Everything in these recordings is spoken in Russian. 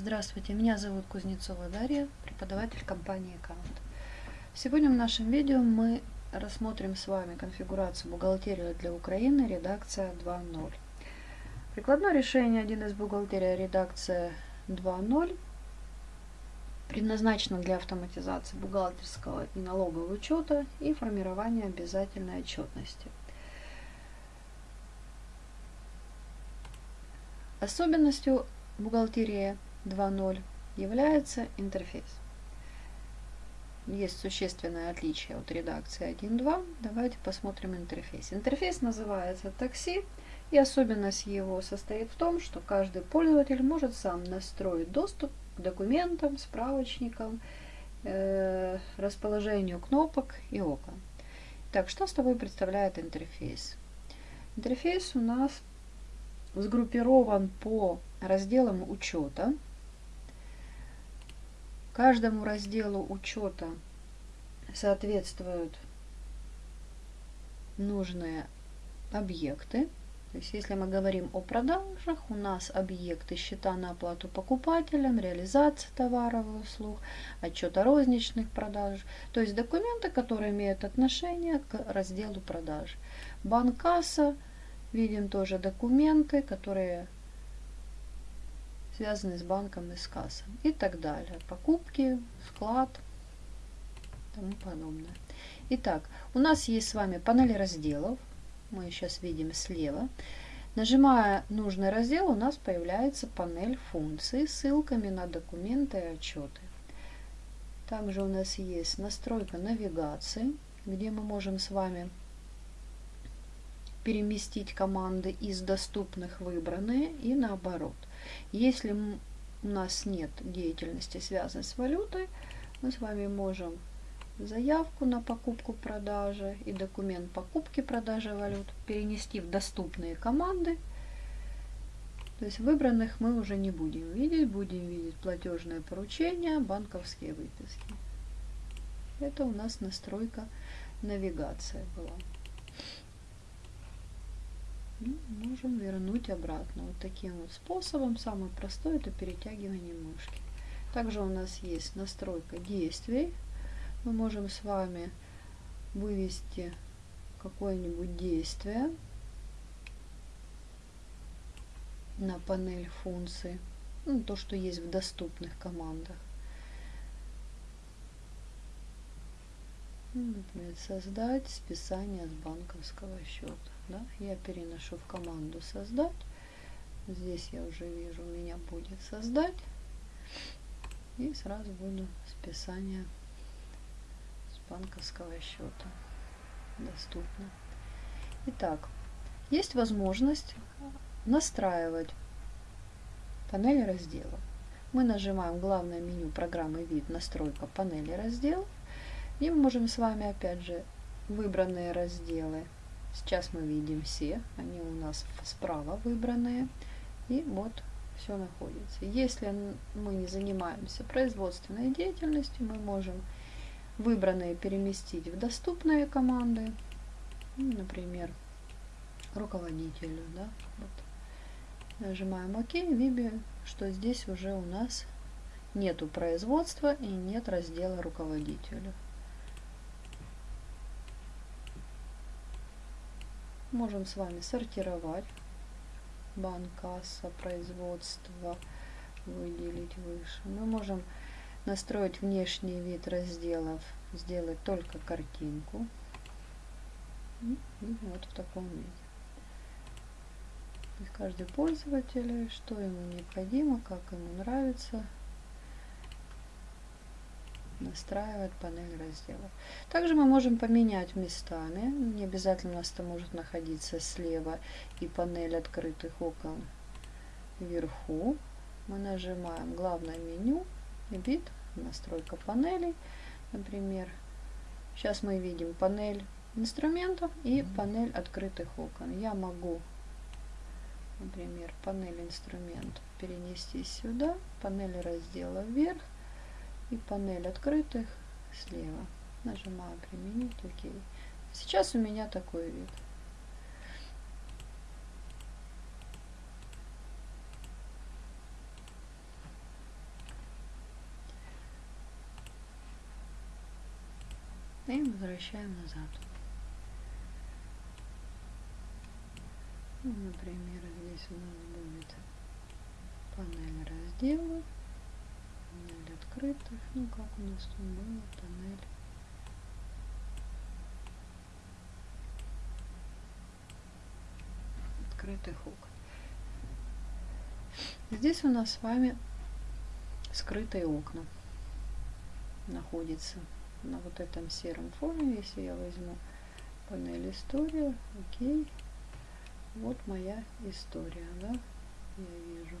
Здравствуйте, меня зовут Кузнецова Дарья, преподаватель компании Account. Сегодня в нашем видео мы рассмотрим с вами конфигурацию бухгалтерии для Украины, редакция 2.0. Прикладное решение 1С бухгалтерия редакция 2.0 предназначено для автоматизации бухгалтерского и налогового учета и формирования обязательной отчетности. Особенностью бухгалтерии 2.0 является интерфейс. Есть существенное отличие от редакции 1.2. Давайте посмотрим интерфейс. Интерфейс называется такси, и особенность его состоит в том, что каждый пользователь может сам настроить доступ к документам, справочникам, э, расположению кнопок и окон. Так, что с тобой представляет интерфейс? Интерфейс у нас сгруппирован по разделам учета. Каждому разделу учета соответствуют нужные объекты. То есть, если мы говорим о продажах, у нас объекты счета на оплату покупателям, реализация товаров и услуг, отчет о розничных продажах. То есть, документы, которые имеют отношение к разделу продаж. Банк-касса – Видим тоже документы, которые связаны с банком и с кассой и так далее. Покупки, склад, тому подобное. Итак, у нас есть с вами панель разделов. Мы сейчас видим слева. Нажимая нужный раздел, у нас появляется панель функций с ссылками на документы и отчеты. Также у нас есть настройка навигации, где мы можем с вами переместить команды из доступных выбранные и наоборот. Если у нас нет деятельности, связанной с валютой, мы с вами можем заявку на покупку-продажи и документ покупки-продажи валют перенести в доступные команды. То есть выбранных мы уже не будем видеть, будем видеть платежное поручение, банковские выписки. Это у нас настройка навигация была ну, можем вернуть обратно. Вот таким вот способом. Самый простой это перетягивание мышки. Также у нас есть настройка действий. Мы можем с вами вывести какое-нибудь действие на панель функций. Ну, то, что есть в доступных командах. Ну, например, создать списание с банковского счета да, я переношу в команду создать. Здесь я уже вижу, у меня будет создать. И сразу буду списание с банковского счета доступно. Итак, есть возможность настраивать панель разделов. Мы нажимаем главное меню программы «Вид. Настройка панели разделов». И мы можем с вами опять же выбранные разделы Сейчас мы видим все, они у нас справа выбранные. И вот все находится. Если мы не занимаемся производственной деятельностью, мы можем выбранные переместить в доступные команды. Ну, например, руководителю. Да? Вот. Нажимаем ОК, видим, что здесь уже у нас нету производства и нет раздела руководителю. Можем с вами сортировать. Банк, касса, производство выделить выше. Мы можем настроить внешний вид разделов, сделать только картинку. И вот в таком виде. каждый пользователь, что ему необходимо, как ему нравится, настраивать панель разделов. Также мы можем поменять местами. Не обязательно у нас это может находиться слева и панель открытых окон вверху. Мы нажимаем главное меню, вид, настройка панелей. Например, сейчас мы видим панель инструментов и панель открытых окон. Я могу, например, панель инструментов перенести сюда, панель раздела вверх, и панель открытых слева. Нажимаю «Применить», «Ок». Сейчас у меня такой вид. И возвращаем назад. Ну, например, здесь у нас будет панель разделов панель открытых, ну как у нас тут было, панель открытых окон. Здесь у нас с вами скрытые окна находится на вот этом сером фоне. Если я возьму панель история, окей, вот моя история, да, я вижу.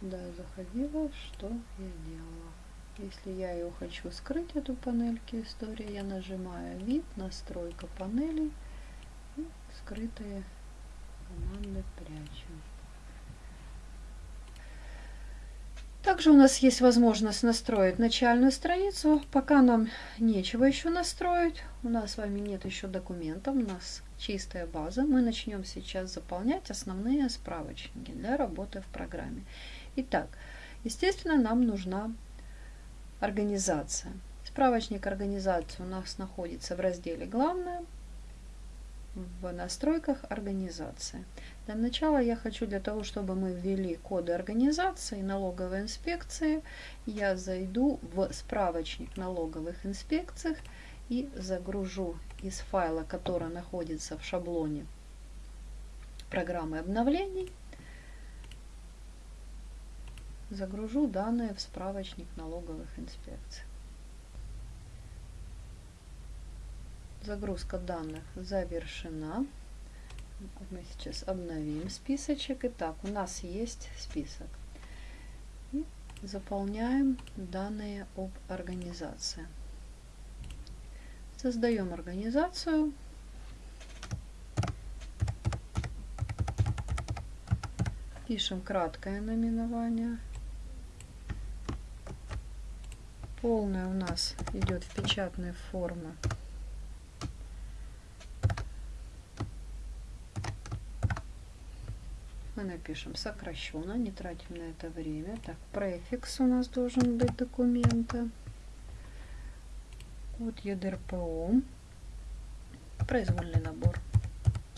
Да, заходила, что я делала. Если я ее хочу скрыть, эту панельки история, я нажимаю вид, настройка панелей и скрытые команды прячем. Также у нас есть возможность настроить начальную страницу. Пока нам нечего еще настроить. У нас с вами нет еще документов. У нас чистая база. Мы начнем сейчас заполнять основные справочники для работы в программе. Итак, естественно, нам нужна организация. Справочник организации у нас находится в разделе «Главное» в настройках организации. Для начала я хочу, для того, чтобы мы ввели коды организации налоговой инспекции, я зайду в справочник налоговых инспекций и загружу из файла, который находится в шаблоне программы обновлений, загружу данные в справочник налоговых инспекций. Загрузка данных завершена мы сейчас обновим списочек. Итак, у нас есть список. И заполняем данные об организации. Создаем организацию. Пишем краткое наименование. Полное у нас идет в печатной форме мы напишем сокращенно, не тратим на это время. Так, префикс у нас должен быть документа. Код ЕДРПО. Произвольный набор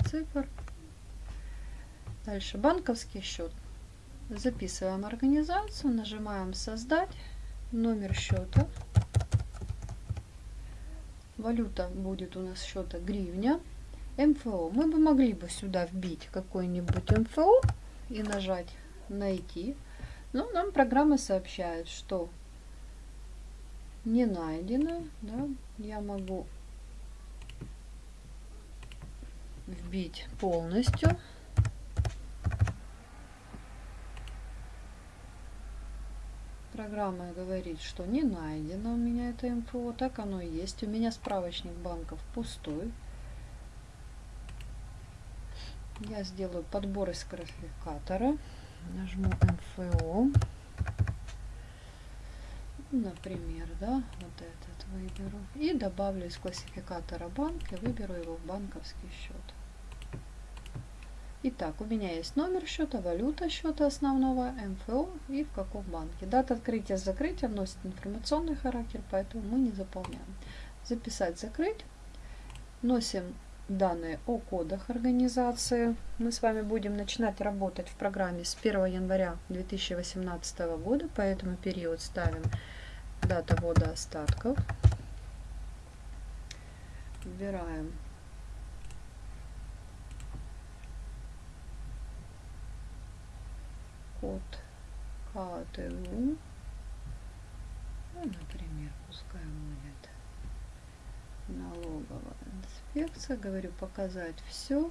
цифр. Дальше банковский счет. Записываем организацию, нажимаем создать, номер счета. Валюта будет у нас счета гривня. МФО. Мы бы могли бы сюда вбить какой-нибудь МФО и нажать «Найти». Но нам программа сообщает, что не найдено. Да? Я могу вбить полностью. Программа говорит, что не найдено у меня это МФО. Так оно и есть. У меня справочник банков пустой. Я сделаю подбор из классификатора. Нажму МФО. Например, да, вот этот выберу. И добавлю из классификатора банк и выберу его в банковский счет. Итак, у меня есть номер счета, валюта счета основного, МФО и в каком банке. Дата открытия закрытия носит информационный характер, поэтому мы не заполняем. Записать, закрыть. Носим данные о кодах организации. Мы с вами будем начинать работать в программе с 1 января 2018 года, поэтому период ставим дата ввода остатков. Выбираем код КТУ. Ну, например, пускай будет налоговая инспекция. Говорю, показать все.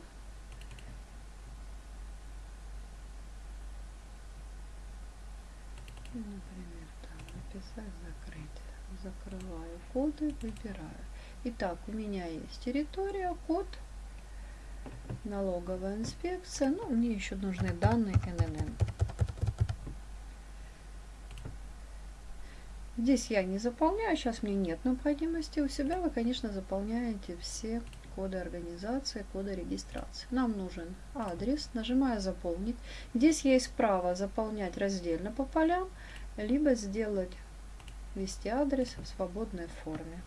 И, например, там написать, закрыть. Закрываю коды, выбираю. Итак, у меня есть территория, код, налоговая инспекция. Ну, мне еще нужны данные ННН. Здесь я не заполняю, сейчас мне нет необходимости. У себя вы, конечно, заполняете все коды организации, коды регистрации. Нам нужен адрес, нажимаю «Заполнить». Здесь есть право заполнять раздельно по полям, либо сделать ввести адрес в свободной форме.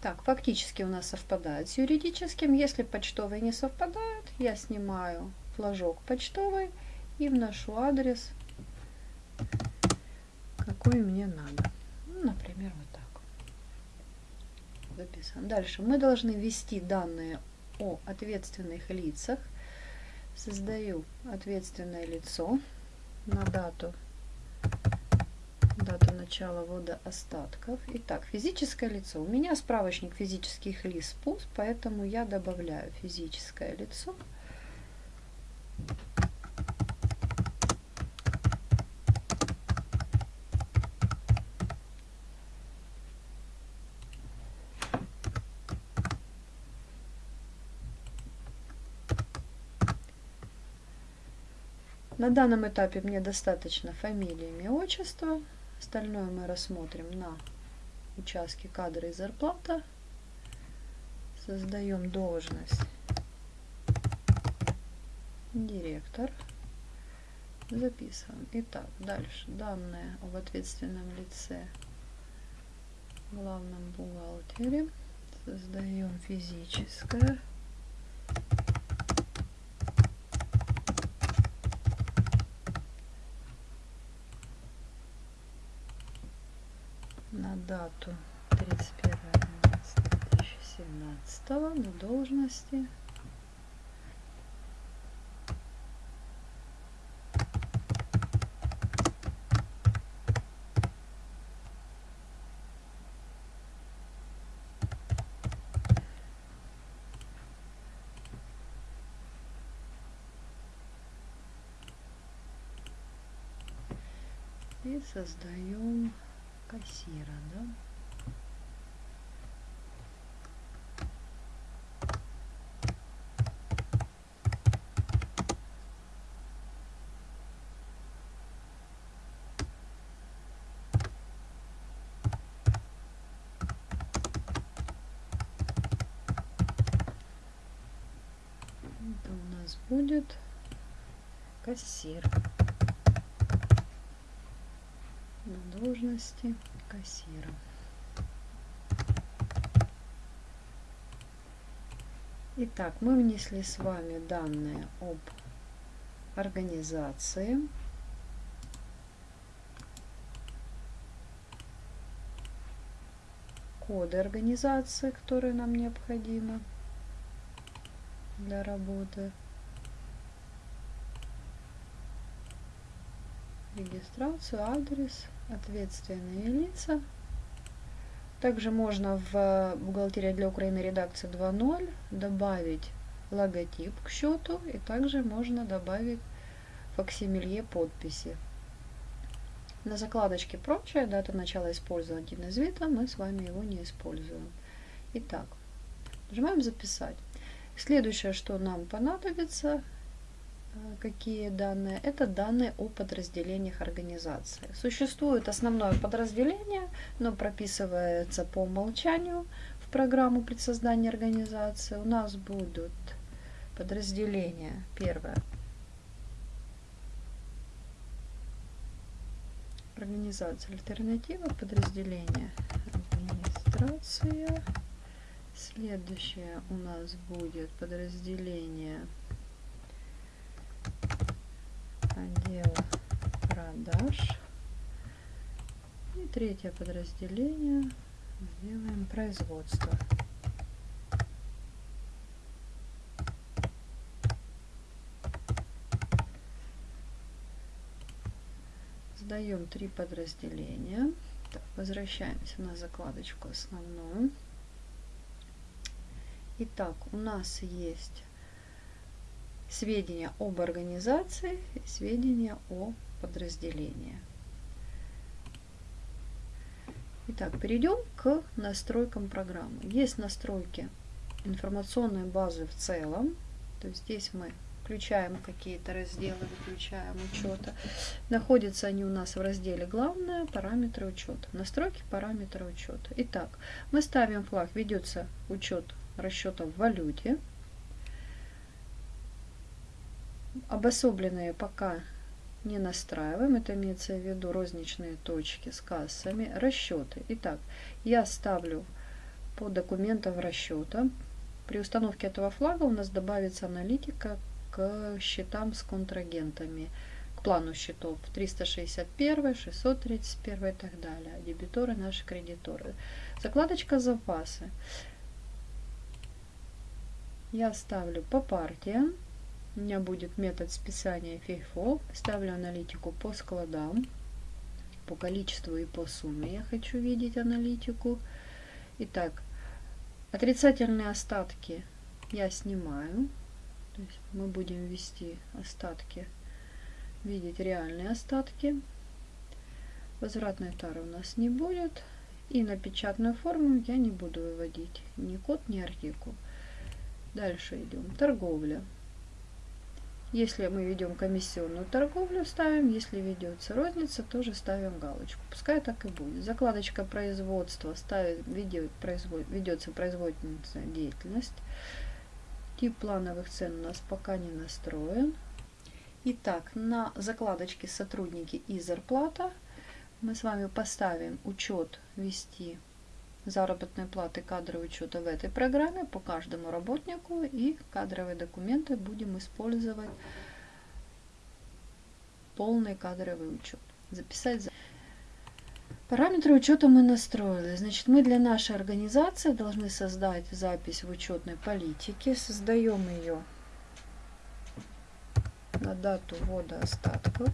Так, фактически у нас совпадает с юридическим. Если почтовые не совпадают, я снимаю флажок почтовый и вношу адрес, какой мне надо. Ну, например, вот так. Записан. Дальше мы должны ввести данные о ответственных лицах. Создаю ответственное лицо на дату начала ввода остатков. Итак, физическое лицо. У меня справочник физических лиц ПУС, поэтому я добавляю физическое лицо. На данном этапе мне достаточно фамилии, имя, отчество. Остальное мы рассмотрим на участке кадры и зарплата. Создаем должность директор. Записываем. Итак, дальше данные об ответственном лице, главном бухгалтере. Создаем физическое на дату 31.12.2017 на должности. И создаем кассира, да? Это у нас будет кассир на должности кассира. Итак, мы внесли с вами данные об организации. Коды организации, которые нам необходимы для работы. Регистрацию, адрес, ответственные лица. Также можно в бухгалтерии для Украины редакции 2.0 добавить логотип к счету и также можно добавить факсимилье подписи. На закладочке прочее, дата начала использования видов, мы с вами его не используем. Итак, нажимаем записать. Следующее, что нам понадобится, Э, какие данные? Это данные о подразделениях организации. Существует основное подразделение, но прописывается по умолчанию в программу при создании организации. У нас будут подразделения. Первое. Организация альтернатива, подразделение администрация. Следующее у нас будет подразделение отдела продаж. И третье подразделение сделаем производство. Сдаем три подразделения. Так, возвращаемся на закладочку основную. Итак, у нас есть сведения об организации и сведения о подразделении. Итак, перейдем к настройкам программы. Есть настройки информационной базы в целом. То есть здесь мы включаем какие-то разделы, выключаем учета. Находятся они у нас в разделе «Главное. Параметры учета». Настройки параметра учета. Итак, мы ставим флаг «Ведется учет расчета в валюте». Обособленные пока не настраиваем. Это имеется в виду розничные точки с кассами. Расчеты. Итак, я ставлю по документам расчета. При установке этого флага у нас добавится аналитика к счетам с контрагентами, к плану счетов 361, 631 и так далее. Дебиторы, наши кредиторы. Закладочка запасы. Я ставлю по партиям. У меня будет метод списания FIFO. Ставлю аналитику по складам, по количеству и по сумме. Я хочу видеть аналитику. Итак, отрицательные остатки я снимаю. То есть мы будем ввести остатки, видеть реальные остатки. Возвратной тары у нас не будет. И на печатную форму я не буду выводить ни код, ни артикул. Дальше идем. Торговля. Если мы ведем комиссионную торговлю, ставим. Если ведется розница, тоже ставим галочку. Пускай так и будет. Закладочка производства ставит, ведет, производ, ведется производственная деятельность. Тип плановых цен у нас пока не настроен. Итак, на закладочке сотрудники и зарплата мы с вами поставим учет вести заработной платы кадровый учета в этой программе по каждому работнику и кадровые документы будем использовать полный кадровый учет. Записать Параметры учета мы настроили. Значит, мы для нашей организации должны создать запись в учетной политике. Создаем ее на дату ввода остатков.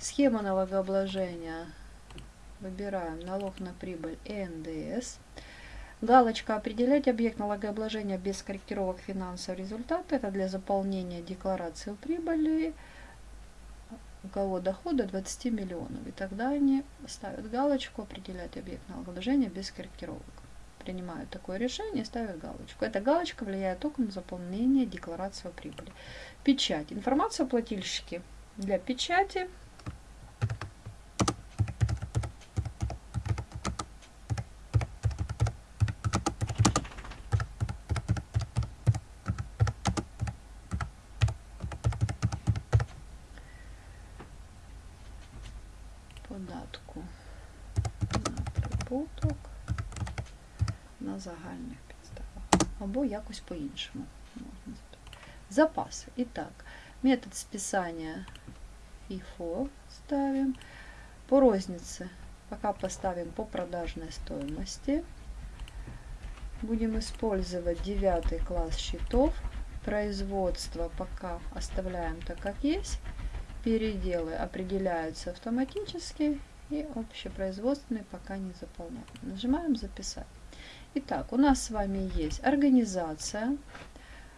Схема налогообложения. Выбираем налог на прибыль и НДС. Галочка «Определять объект налогообложения без корректировок финансового результата» – это для заполнения декларации прибыли у кого дохода 20 миллионов. И тогда они ставят галочку «Определять объект налогообложения без корректировок». Принимают такое решение ставят галочку. Эта галочка влияет только на заполнение декларации о прибыли. Печать. Информация о плательщике. Для печати податку на прибуток на загальних підставах. Або якось по-іншому можна Запаси. І так, метод списания FIFO ставим. По рознице пока поставим по продажной стоимости. Будем использовать девятый класс счетов. Производство пока оставляем так, как есть переделы определяются автоматически и общепроизводственные пока не заполняем. Нажимаем «Записать». Итак, у нас с вами есть организация,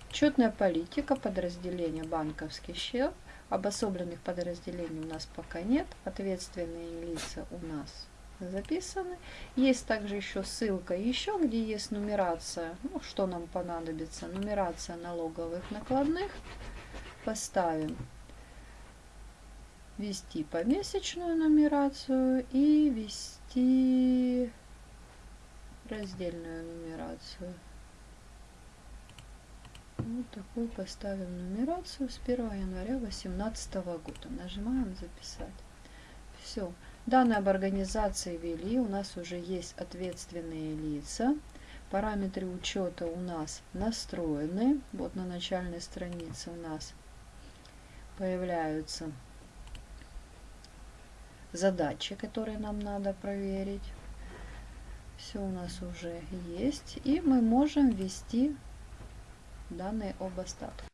учетная политика, подразделение банковский счет. Обособленных подразделений у нас пока нет. Ответственные лица у нас записаны. Есть также еще ссылка еще, где есть нумерация, ну, что нам понадобится. Нумерация налоговых накладных. Поставим ввести помесячную нумерацию и ввести раздельную нумерацию. Вот такую поставим нумерацию с 1 января 2018 года. Нажимаем «Записать». Все. Данные об организации ввели. У нас уже есть ответственные лица. Параметры учета у нас настроены. Вот на начальной странице у нас появляются задачи, которые нам надо проверить. Все у нас уже есть. И мы можем ввести данные об остатке.